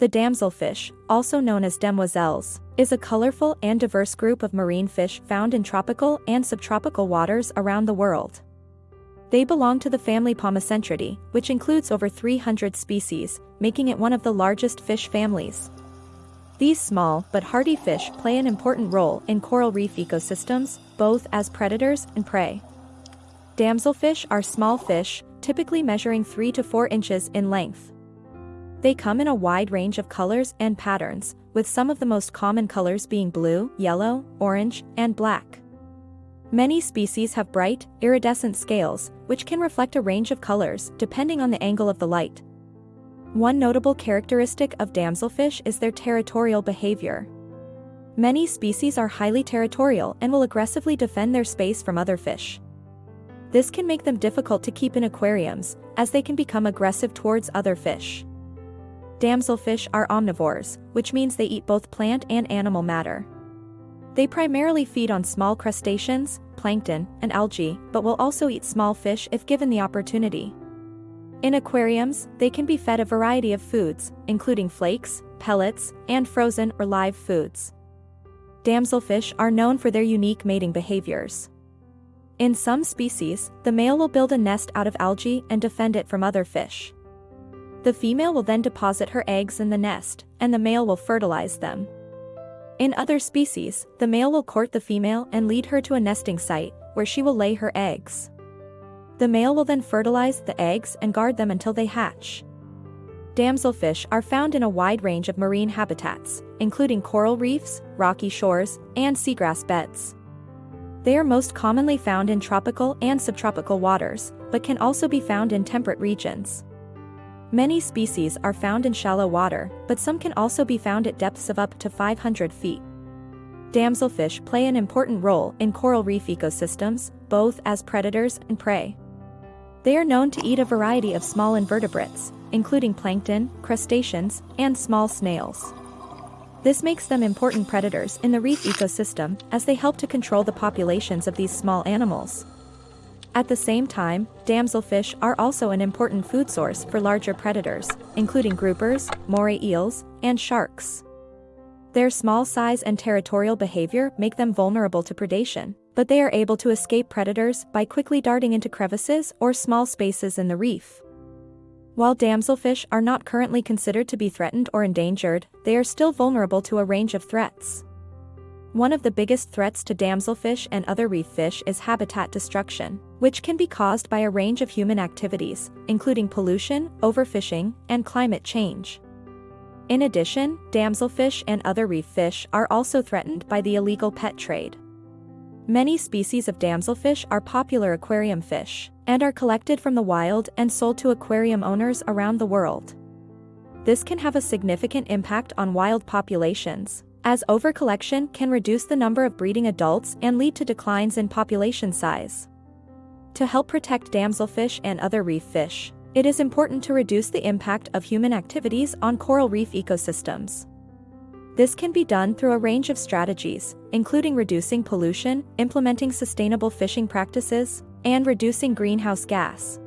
The damselfish, also known as demoiselles, is a colorful and diverse group of marine fish found in tropical and subtropical waters around the world. They belong to the family Pomacentridae, which includes over 300 species, making it one of the largest fish families. These small but hardy fish play an important role in coral reef ecosystems, both as predators and prey. Damselfish are small fish, typically measuring 3 to 4 inches in length. They come in a wide range of colors and patterns, with some of the most common colors being blue, yellow, orange, and black. Many species have bright, iridescent scales, which can reflect a range of colors depending on the angle of the light. One notable characteristic of damselfish is their territorial behavior. Many species are highly territorial and will aggressively defend their space from other fish. This can make them difficult to keep in aquariums, as they can become aggressive towards other fish. Damselfish are omnivores, which means they eat both plant and animal matter. They primarily feed on small crustaceans, plankton, and algae, but will also eat small fish if given the opportunity. In aquariums, they can be fed a variety of foods, including flakes, pellets, and frozen or live foods. Damselfish are known for their unique mating behaviors. In some species, the male will build a nest out of algae and defend it from other fish. The female will then deposit her eggs in the nest, and the male will fertilize them. In other species, the male will court the female and lead her to a nesting site, where she will lay her eggs. The male will then fertilize the eggs and guard them until they hatch. Damselfish are found in a wide range of marine habitats, including coral reefs, rocky shores, and seagrass beds. They are most commonly found in tropical and subtropical waters, but can also be found in temperate regions. Many species are found in shallow water, but some can also be found at depths of up to 500 feet. Damselfish play an important role in coral reef ecosystems, both as predators and prey. They are known to eat a variety of small invertebrates, including plankton, crustaceans, and small snails. This makes them important predators in the reef ecosystem as they help to control the populations of these small animals. At the same time, damselfish are also an important food source for larger predators, including groupers, moray eels, and sharks. Their small size and territorial behavior make them vulnerable to predation, but they are able to escape predators by quickly darting into crevices or small spaces in the reef. While damselfish are not currently considered to be threatened or endangered, they are still vulnerable to a range of threats. One of the biggest threats to damselfish and other reef fish is habitat destruction, which can be caused by a range of human activities, including pollution, overfishing, and climate change. In addition, damselfish and other reef fish are also threatened by the illegal pet trade. Many species of damselfish are popular aquarium fish, and are collected from the wild and sold to aquarium owners around the world. This can have a significant impact on wild populations, as overcollection can reduce the number of breeding adults and lead to declines in population size. To help protect damselfish and other reef fish, it is important to reduce the impact of human activities on coral reef ecosystems. This can be done through a range of strategies, including reducing pollution, implementing sustainable fishing practices, and reducing greenhouse gas.